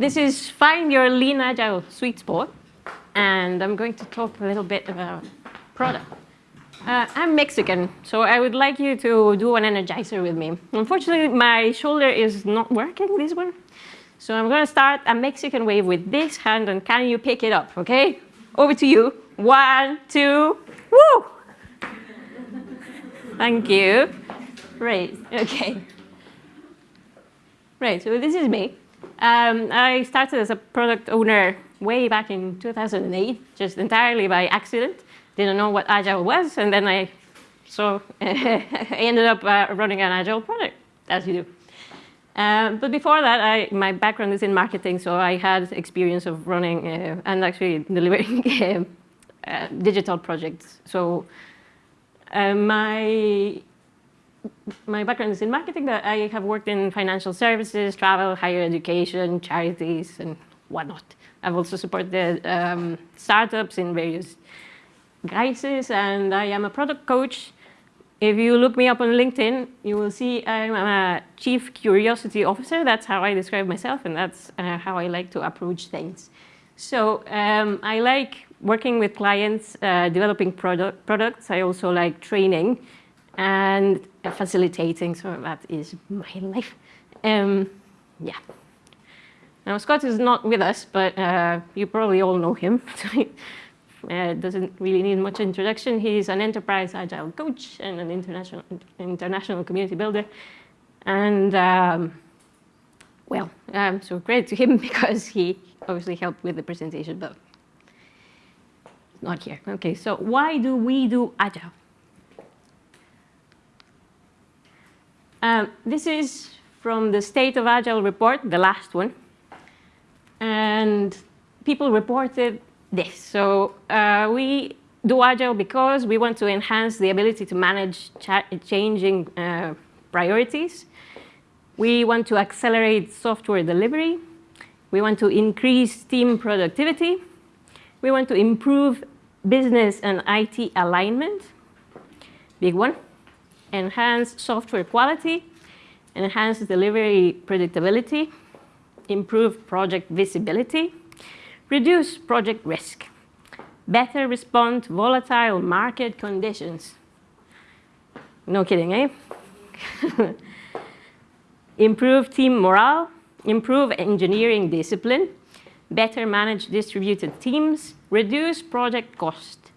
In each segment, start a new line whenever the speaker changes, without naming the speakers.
this is Find Your Lean Agile Sweet Spot. And I'm going to talk a little bit about product. Uh, I'm Mexican, so I would like you to do an energizer with me. Unfortunately, my shoulder is not working, this one. So I'm going to start a Mexican wave with this hand, and can you pick it up, okay? Over to you. One, two, woo! Thank you. Great, okay. Right, so this is me. Um, I started as a product owner way back in 2008, just entirely by accident. Didn't know what Agile was, and then I so I ended up uh, running an Agile product, as you do. Um, but before that, I, my background is in marketing, so I had experience of running uh, and actually delivering uh, uh, digital projects. So uh, my my background is in marketing, but I have worked in financial services, travel, higher education, charities, and whatnot. I've also supported um, startups in various guises, and I am a product coach. If you look me up on LinkedIn, you will see I'm a chief curiosity officer. That's how I describe myself, and that's uh, how I like to approach things. So um, I like working with clients, uh, developing product, products. I also like training and facilitating, so that is my life. Um, yeah. Now, Scott is not with us, but uh, you probably all know him. uh, doesn't really need much introduction. He's an enterprise agile coach and an international, international community builder. And um, well, um, so credit to him because he obviously helped with the presentation, but not here. Okay, so why do we do agile? Um, this is from the State of Agile report, the last one. And people reported this. So uh, we do Agile because we want to enhance the ability to manage changing uh, priorities. We want to accelerate software delivery. We want to increase team productivity. We want to improve business and IT alignment. Big one enhance software quality, enhance delivery predictability, improve project visibility, reduce project risk, better respond to volatile market conditions. No kidding, eh? improve team morale, improve engineering discipline, better manage distributed teams, reduce project cost,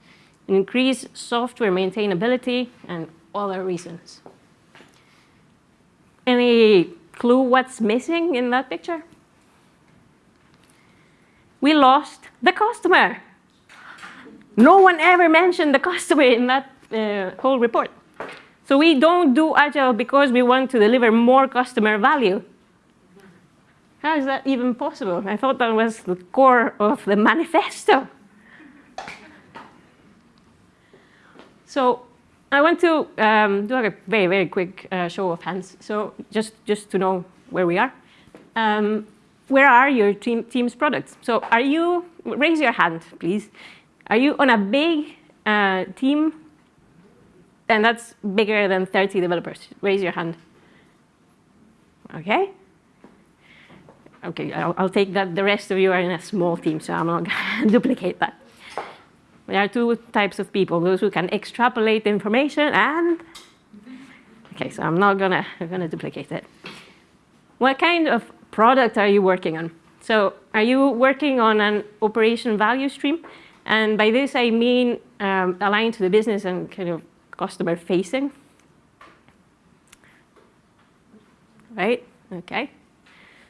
increase software maintainability, and other reasons. Any clue what's missing in that picture? We lost the customer. No one ever mentioned the customer in that uh, whole report. So we don't do Agile because we want to deliver more customer value. How is that even possible? I thought that was the core of the manifesto. So I want to um, do a very, very quick uh, show of hands. So just, just to know where we are. Um, where are your team, team's products? So are you, raise your hand, please. Are you on a big uh, team? And that's bigger than 30 developers. Raise your hand. OK. OK, I'll, I'll take that the rest of you are in a small team, so I'm not going to duplicate that. There are two types of people, those who can extrapolate information and, okay, so I'm not gonna, I'm gonna duplicate it. What kind of product are you working on? So are you working on an operation value stream? And by this, I mean um, aligned to the business and kind of customer facing. Right, okay.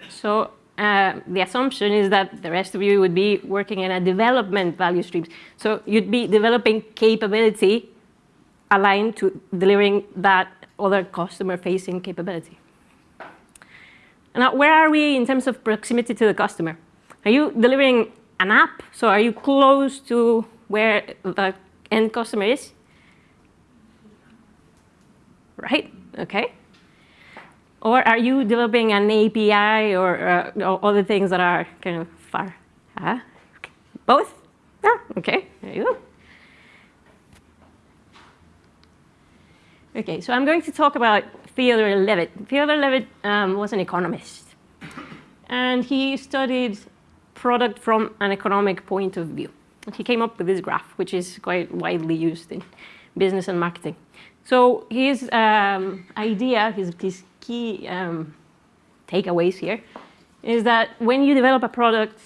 So uh, the assumption is that the rest of you would be working in a development value streams. So you'd be developing capability aligned to delivering that other customer-facing capability. Now, where are we in terms of proximity to the customer? Are you delivering an app? So are you close to where the end customer is? Right, okay. Or are you developing an API or, uh, other things that are kind of far? Huh? Both? Yeah, okay, there you go. Okay, so I'm going to talk about Theodore Levitt. Theodore Levitt um, was an economist. and he studied product from an economic point of view. He came up with this graph, which is quite widely used in business and marketing. So his um, idea, his, his key um, takeaways here, is that when you develop a product,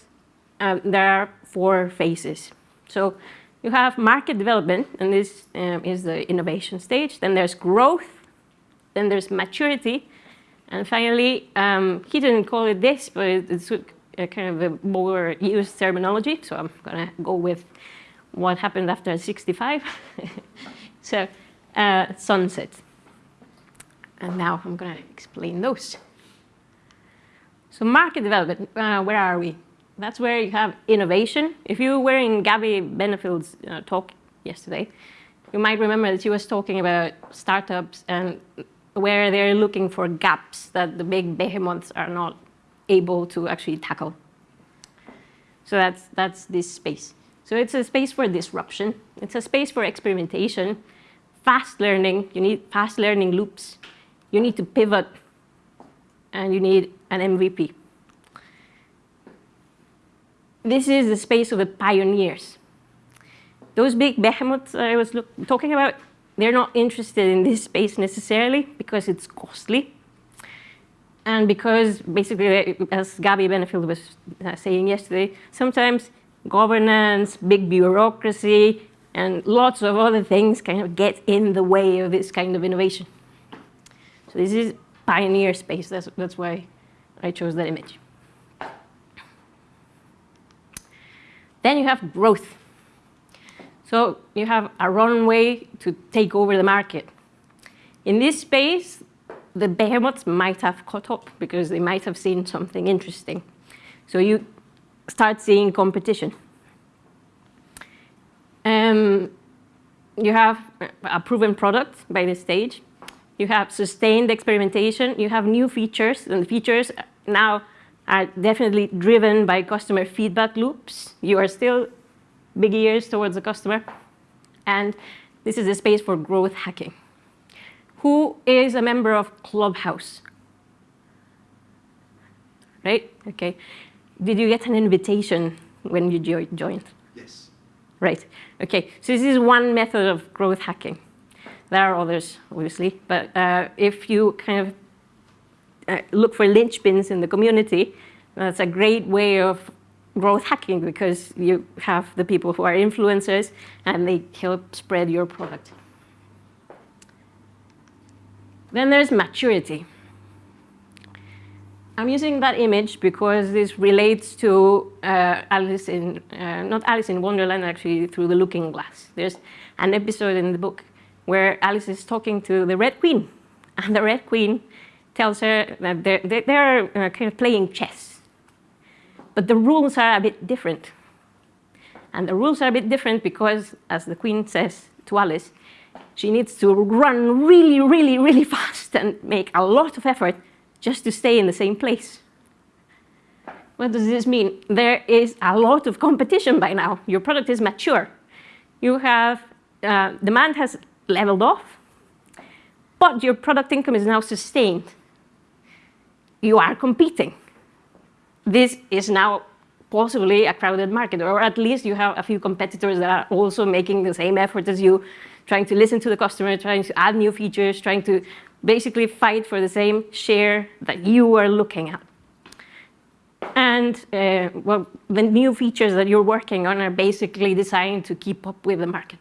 um, there are four phases. So you have market development, and this um, is the innovation stage. Then there's growth. Then there's maturity. And finally, um, he didn't call it this, but it's a kind of a more used terminology. So I'm going to go with what happened after 65. so uh, sunset. And now I'm going to explain those. So market development, uh, where are we? That's where you have innovation. If you were in Gabby Benefield's uh, talk yesterday, you might remember that she was talking about startups and where they're looking for gaps that the big behemoths are not able to actually tackle. So that's, that's this space. So it's a space for disruption. It's a space for experimentation, fast learning. You need fast learning loops. You need to pivot and you need an MVP. This is the space of the pioneers. Those big behemoths I was look, talking about, they're not interested in this space necessarily because it's costly. And because basically, as Gabby Benefield was uh, saying yesterday, sometimes governance, big bureaucracy, and lots of other things kind of get in the way of this kind of innovation. This is pioneer space. That's, that's why I chose that image. Then you have growth. So you have a runway to take over the market. In this space, the behemoths might have caught up because they might have seen something interesting. So you start seeing competition. Um, you have a proven product by this stage you have sustained experimentation, you have new features, and the features now are definitely driven by customer feedback loops. You are still big ears towards the customer. And this is a space for growth hacking. Who is a member of Clubhouse? Right? Okay. Did you get an invitation when you joined?
Yes.
Right. Okay. So this is one method of growth hacking. There are others, obviously, but uh, if you kind of uh, look for linchpins in the community, that's a great way of growth hacking because you have the people who are influencers and they help spread your product. Then there's maturity. I'm using that image because this relates to uh, Alice in, uh, not Alice in Wonderland, actually through the looking glass. There's an episode in the book where Alice is talking to the Red Queen. And the Red Queen tells her that they're, they're uh, kind of playing chess. But the rules are a bit different. And the rules are a bit different because, as the Queen says to Alice, she needs to run really, really, really fast and make a lot of effort just to stay in the same place. What does this mean? There is a lot of competition by now. Your product is mature. You have, uh, demand has leveled off, but your product income is now sustained. You are competing. This is now possibly a crowded market, or at least you have a few competitors that are also making the same effort as you, trying to listen to the customer, trying to add new features, trying to basically fight for the same share that you are looking at. And uh, well, the new features that you're working on are basically designed to keep up with the market.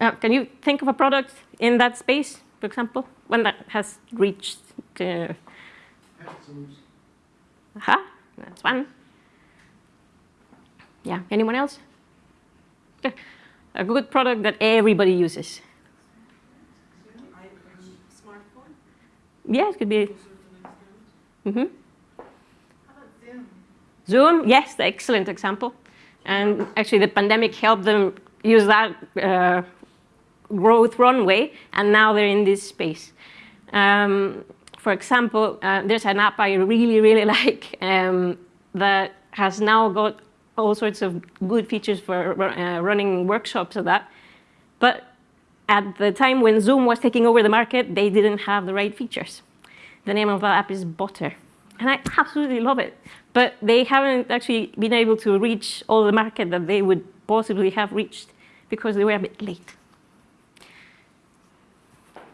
Uh, can you think of a product in that space, for example, one that has reached? Uh, Aha, that's one. Yeah, anyone else? A good product that everybody uses. Yeah, it could be.
Mm -hmm.
Zoom? Zoom, yes, the excellent example. And actually, the pandemic helped them use that uh, growth runway, and now they're in this space. Um, for example, uh, there's an app I really, really like um, that has now got all sorts of good features for uh, running workshops of that. But at the time when Zoom was taking over the market, they didn't have the right features. the name of the app is Butter. And I absolutely love it. But they haven't actually been able to reach all the market that they would possibly have reached because they were a bit late.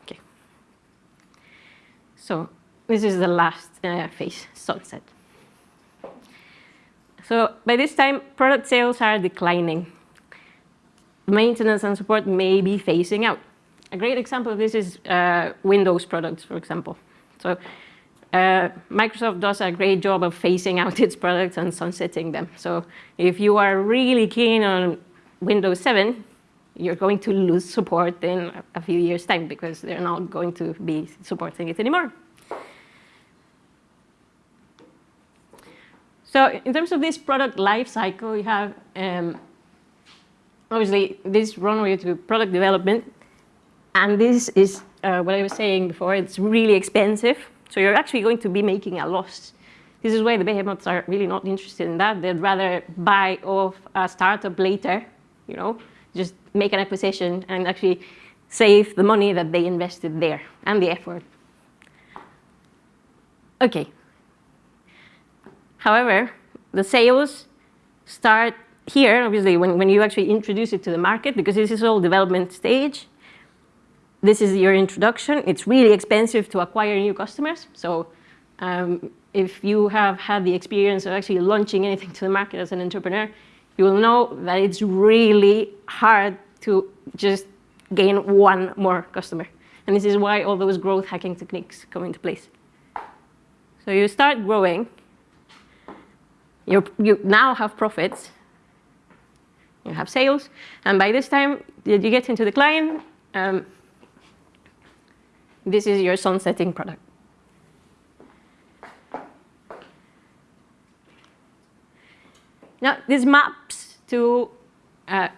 Okay. So this is the last uh, phase, sunset. So by this time, product sales are declining. Maintenance and support may be phasing out. A great example of this is uh, Windows products, for example. So uh, Microsoft does a great job of phasing out its products and sunsetting them. So if you are really keen on Windows 7, you're going to lose support in a few years' time because they're not going to be supporting it anymore. So in terms of this product life cycle, you have um, obviously this runway to product development. And this is uh, what I was saying before, it's really expensive. So you're actually going to be making a loss. This is why the behemoths are really not interested in that. They'd rather buy off a startup later, you know, just make an acquisition and actually save the money that they invested there and the effort. Okay, However, the sales start here, obviously, when, when you actually introduce it to the market, because this is all development stage. This is your introduction. It's really expensive to acquire new customers. So um, if you have had the experience of actually launching anything to the market as an entrepreneur, you will know that it's really hard to just gain one more customer. And this is why all those growth hacking techniques come into place. So you start growing, you you now have profits, you have sales, and by this time you get into decline, um, this is your sunsetting product. Now, this maps to uh,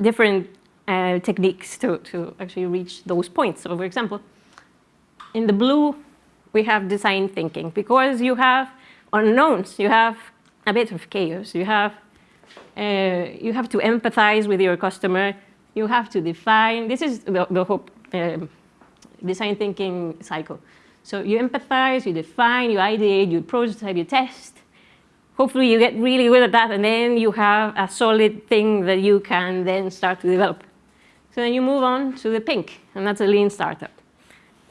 different uh, techniques to, to actually reach those points. So for example, in the blue, we have design thinking. Because you have unknowns, you have a bit of chaos. You have, uh, you have to empathize with your customer. You have to define. This is the, the whole um, design thinking cycle. So you empathize, you define, you ideate, you prototype, you test. Hopefully you get really good at that and then you have a solid thing that you can then start to develop. So then you move on to the pink and that's a lean startup.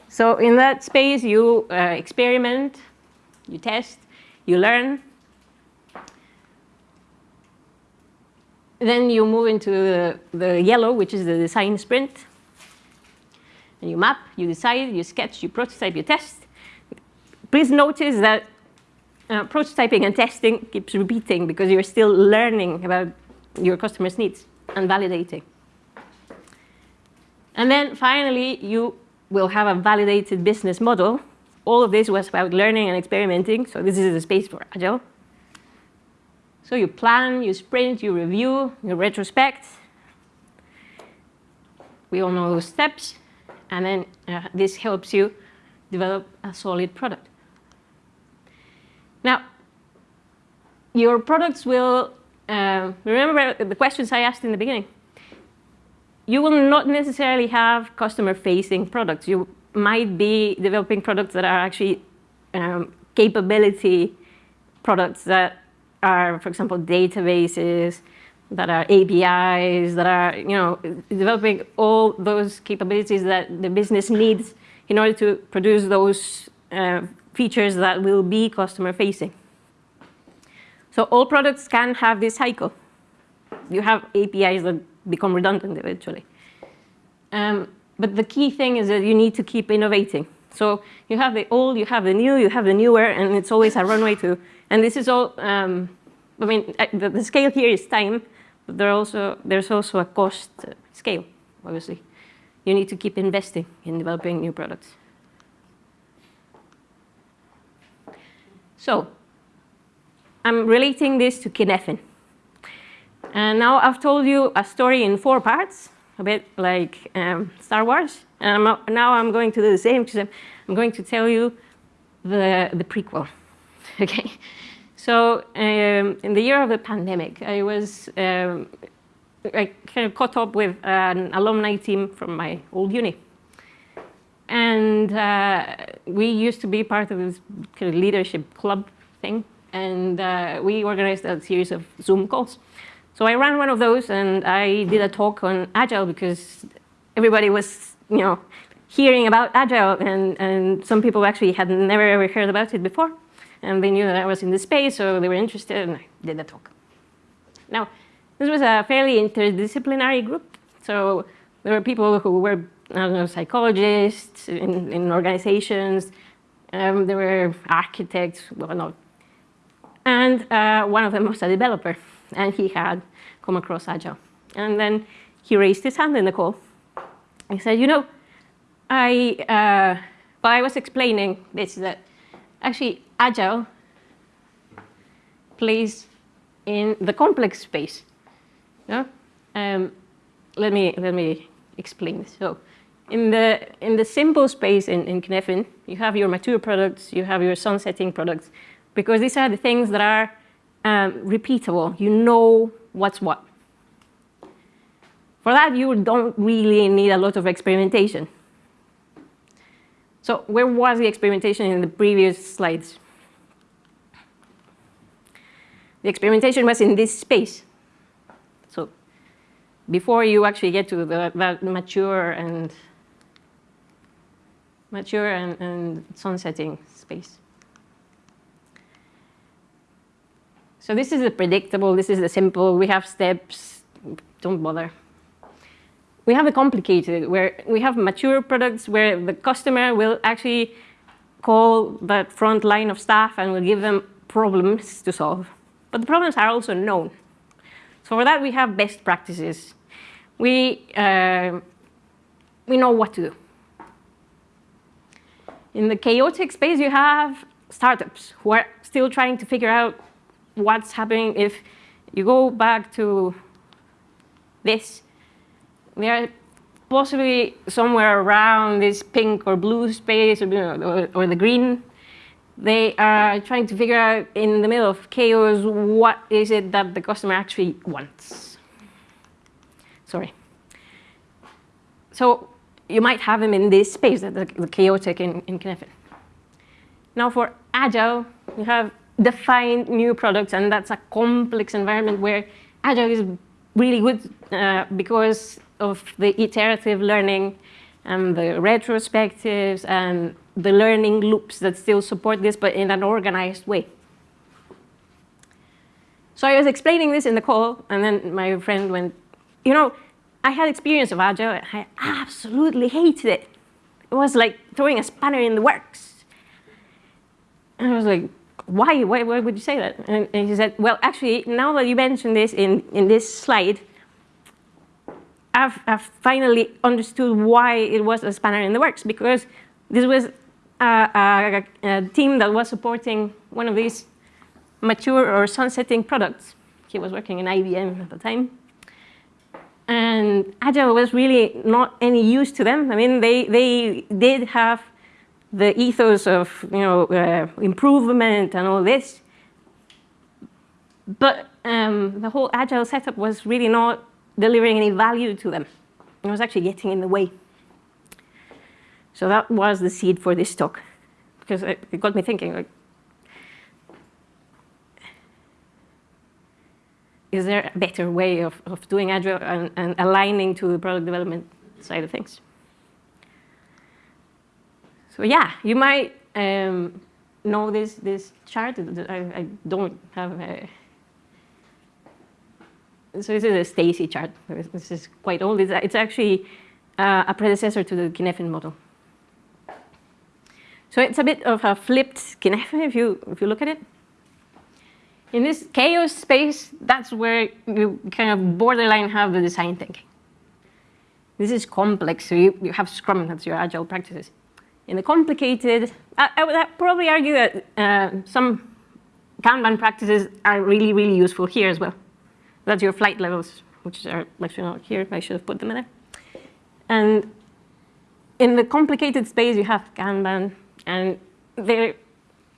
So in that space you uh, experiment, you test, you learn, Then you move into the, the yellow, which is the design sprint. And you map, you decide, you sketch, you prototype, you test. Please notice that uh, prototyping and testing keeps repeating because you're still learning about your customers' needs and validating. And then finally, you will have a validated business model. All of this was about learning and experimenting. So this is the space for Agile. So you plan, you sprint, you review, you retrospect. We all know those steps. And then uh, this helps you develop a solid product. Now, your products will, uh, remember the questions I asked in the beginning. You will not necessarily have customer-facing products. You might be developing products that are actually um, capability products that are, for example, databases, that are APIs, that are, you know, developing all those capabilities that the business needs in order to produce those uh, features that will be customer facing. So all products can have this cycle. You have APIs that become redundant eventually. Um, but the key thing is that you need to keep innovating. So you have the old, you have the new, you have the newer, and it's always a runway to and this is all, um, I mean, the, the, scale here is time, but there also, there's also a cost scale, obviously. You need to keep investing in developing new products. So, I'm relating this to Cynefin. And now I've told you a story in four parts, a bit like um, Star Wars. And I'm, now I'm going to do the same because I'm, I'm going to tell you the, the prequel. okay? So um, in the year of the pandemic, I was um, I kind of caught up with an alumni team from my old uni. And uh, we used to be part of this kind of leadership club thing, and uh, we organized a series of Zoom calls. So I ran one of those, and I did a talk on Agile because everybody was, you know, hearing about Agile, and, and some people actually had never ever heard about it before. And they knew that I was in the space, so they were interested, and I did the talk. Now, this was a fairly interdisciplinary group. So there were people who were, I don't know, psychologists in, in organizations. Um, there were architects, well, not. And uh, one of them was a developer, and he had come across Agile. And then he raised his hand in the call. He said, you know, I, uh, I was explaining this, that actually Agile plays in the complex space. Yeah? Um, let me let me explain this. So, in the in the simple space in in Cynefin, you have your mature products, you have your sunsetting products, because these are the things that are um, repeatable. You know what's what. For that, you don't really need a lot of experimentation. So where was the experimentation in the previous slides? The experimentation was in this space. Before you actually get to the, that mature and mature and, and sunsetting space. So this is the predictable, this is the simple, we have steps, don't bother we have the complicated, where we have mature products where the customer will actually call that front line of staff and will give them problems to solve. But the problems are also known. So for that, we have best practices. We, uh, we know what to do. In the chaotic space, you have startups who are still trying to figure out what's happening if you go back to this they are possibly somewhere around this pink or blue space or, or, or, the green. They are trying to figure out in the middle of chaos what is it that the customer actually wants. Sorry. So you might have them in this space, the, the chaotic in, in Cynefin. Now for Agile, you have defined new products, and that's a complex environment where Agile is really good uh, because of the iterative learning and the retrospectives and the learning loops that still support this, but in an organized way. So I was explaining this in the call, and then my friend went, you know, I had experience of Agile, and I absolutely hated it. It was like throwing a spanner in the works. And I was like, why? Why, why would you say that? And, and he said, well, actually, now that you mentioned this in, in this slide, I've, I've, finally understood why it was a spanner in the works because this was a, a, a, team that was supporting one of these mature or sunsetting products. He was working in IBM at the time. And Agile was really not any use to them. I mean, they, they did have the ethos of you know, uh, improvement and all this. But um, the whole Agile setup was really not delivering any value to them. It was actually getting in the way. So that was the seed for this talk, because it got me thinking, like, is there a better way of, of doing Agile and, and aligning to the product development side of things? So yeah, you might um, know this, this chart. I, I don't have a, so this is a Stacey chart. This is quite old. It's, actually uh, a predecessor to the Cynefin model. So it's a bit of a flipped Cynefin if you, if you look at it. In this chaos space, that's where you kind of borderline have the design thinking. This is complex, so you, you have Scrum, that's your agile practices. In the complicated, I, I would probably argue that uh, some Kanban practices are really, really useful here as well. That's your flight levels, which are actually not here. I should have put them in there. And in the complicated space, you have Kanban, and there,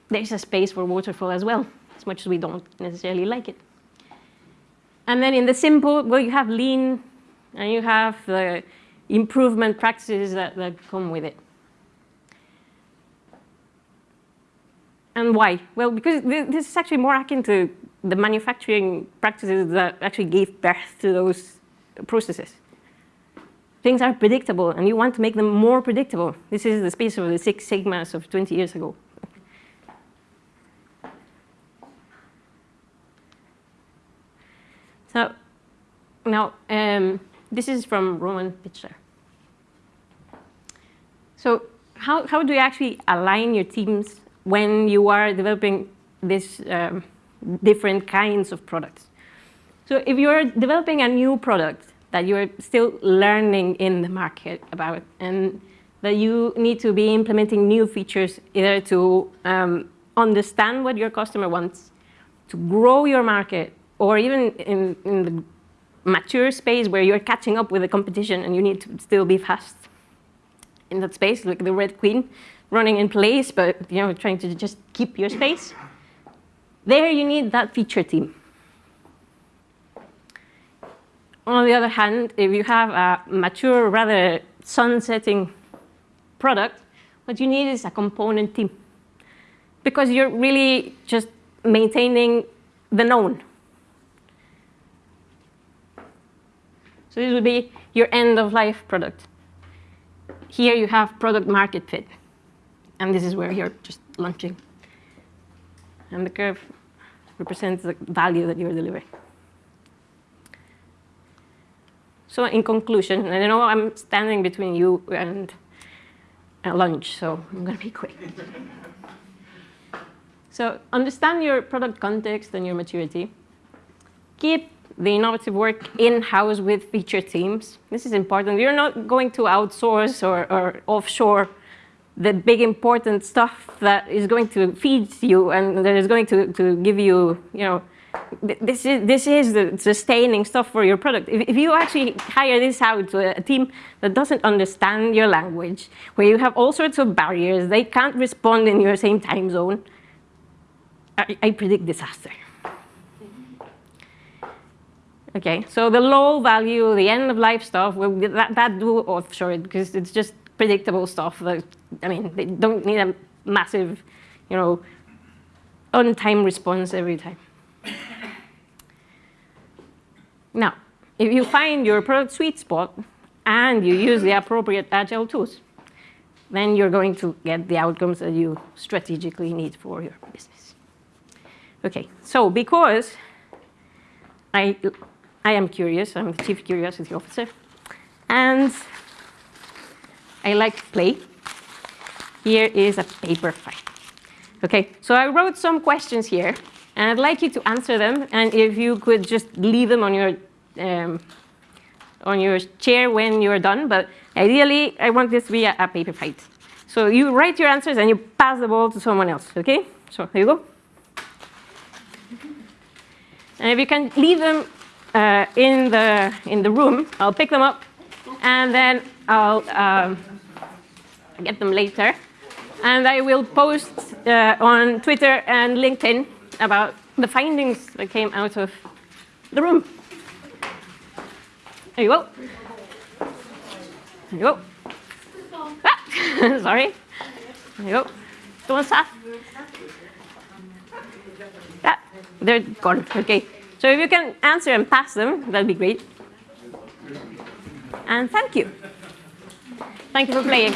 there's a space for waterfall as well, as much as we don't necessarily like it. And then in the simple, well, you have lean, and you have the improvement practices that, that come with it. And why? Well, because th this is actually more akin to the manufacturing practices that actually gave birth to those processes. Things are predictable, and you want to make them more predictable. This is the space of the Six Sigmas of 20 years ago. So now, um, this is from Roman Pichler. So how, how do you actually align your teams when you are developing these um, different kinds of products? So if you're developing a new product that you're still learning in the market about and that you need to be implementing new features either to um, understand what your customer wants, to grow your market, or even in, in the mature space where you're catching up with the competition and you need to still be fast in that space, like the Red Queen running in place, but you know, trying to just keep your space. There you need that feature team. On the other hand, if you have a mature, rather sunsetting product, what you need is a component team. Because you're really just maintaining the known. So this would be your end-of-life product. Here you have product market fit. And this is where you're just launching. And the curve represents the value that you're delivering. So in conclusion, and I know I'm standing between you and uh, lunch, so I'm going to be quick. so understand your product context and your maturity. Keep the innovative work in-house with feature teams. This is important. You're not going to outsource or, or offshore the big important stuff that is going to feed you and that is going to, to give you, you know, this is, this is the sustaining stuff for your product. If, if you actually hire this out to a team that doesn't understand your language, where you have all sorts of barriers, they can't respond in your same time zone, I, I predict disaster. Okay, so the low value, the end of life stuff, well, that, that do offshore it because it's just predictable stuff. That, I mean, they don't need a massive, you know, on-time response every time. Now, if you find your product sweet spot and you use the appropriate agile tools, then you're going to get the outcomes that you strategically need for your business. Okay, so because I, I am curious, I'm the chief curiosity officer, and I like to play, here is a paper fight. Okay, so I wrote some questions here and I'd like you to answer them. And if you could just leave them on your um, on your chair when you're done. But ideally, I want this to be a, a, paper fight. So you write your answers and you pass the ball to someone else. Okay? So here you go. And if you can leave them uh, in the in the room, I'll pick them up, and then I'll um, get them later. And I will post uh, on Twitter and LinkedIn about the findings that came out of the room. There you go. There you go. Ah, sorry. There you go. Don't stop. Yeah, they're gone. Okay. So if you can answer and pass them, that'd be great. And thank you. Thank you for playing.